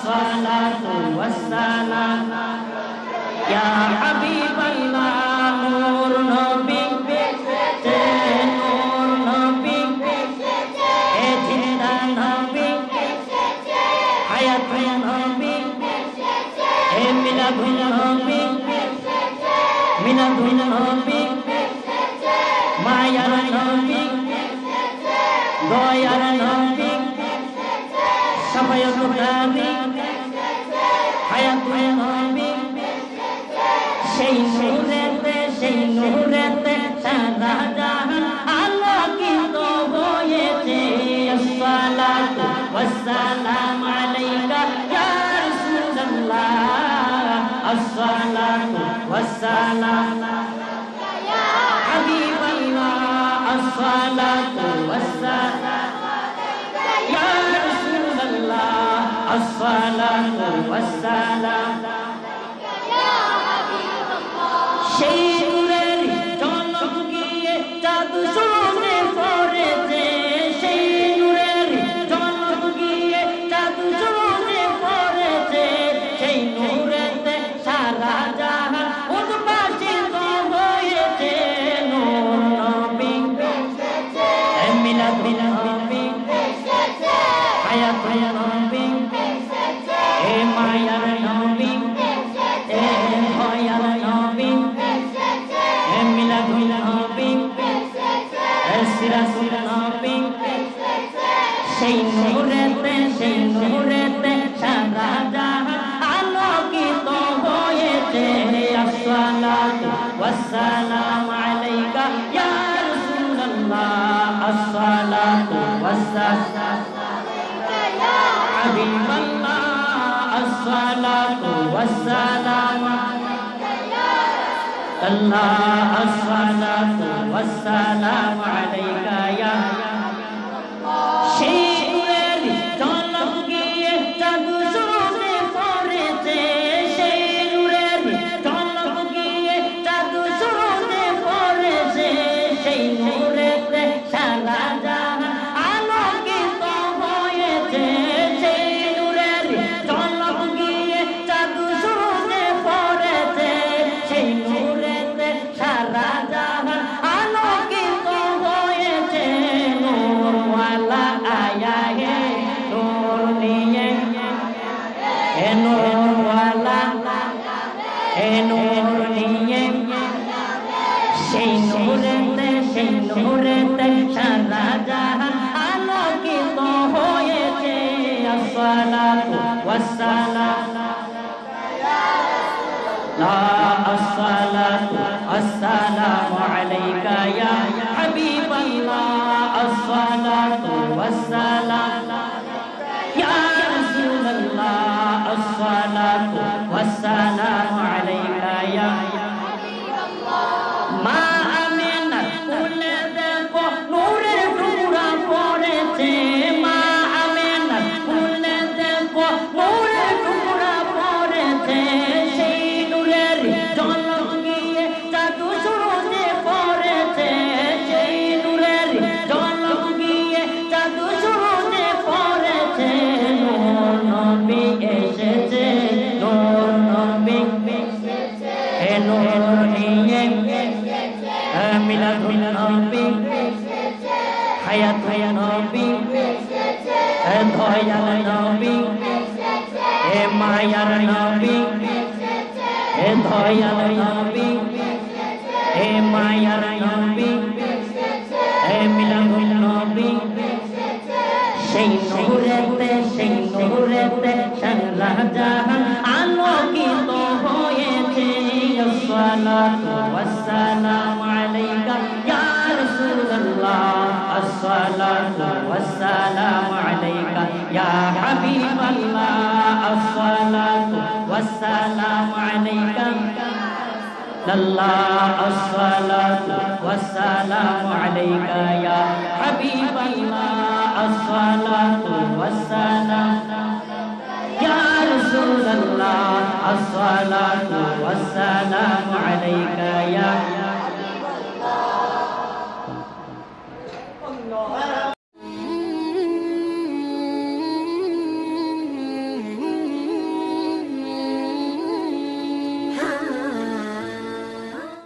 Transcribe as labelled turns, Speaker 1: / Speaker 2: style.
Speaker 1: الصلاة والسلام. يا حبيب الله نور نبيك بشتى نور نبيك بشتى جنة نبيك بشتى حياة نبيك بشتى من أبونا نبيك بشتى من أبونا نبيك بشتى ما يرى نبيك دو يرى نبيك সবাইক নবী বেঁচেছে হায়াত নবী সেই নূরেতে সেই নূরেতে সারা জাহান আলোকিত হয়েছে আসসালাতু ওয়াসসালামু আলাইকা ইয়া রাসূলুল্লাহ আসসালাতু ওয়াসসালাম ইয়া হাবিবাল্লাহ আসসালাতু ওয়াসসালাম الصلاة والسلام. يا حبيب الله. রাসুল নবী সেই নূরেতে সেই নূরেতে সারা জাহান আলোকিত হয়েছে আসসালাতু ওয়াসসালাম আলাইকা ইয়া রাসূলুল্লাহ আসসালাতু ওয়াসসালাম আলাইকা ইয়া হাবিবাল্লাহ আসসালাতু ওয়াসসালাম আলাইকা ইয়া রাসূলুল্লাহ আসসালাতু والسلام عليك মুহূর্তে সেই মুহূর্তে সারা জাহান আলোকিত হয়েছে আসসালাতু ওয়াসসালাম লা আসসালাতু আসসালামু আলাইকা ইয়া হাবিবাল্লাহ আসসালাতু ওয়াসসালাম নিয়ে মিলাদ নবী হায়াত নবী দয়াল নবী হে মায়ার নবী হে দয়াল নবী হে মায়ার নবী হে মিলাদ নবী সেই নূরেতে সেই নূরেতে সারা জাহান والسلام عليك الله الصلاة والسلام عليك يا حبيب الله الصلاة والسلام. يا رسول الله الصلاة والسلام عليك يا حبيب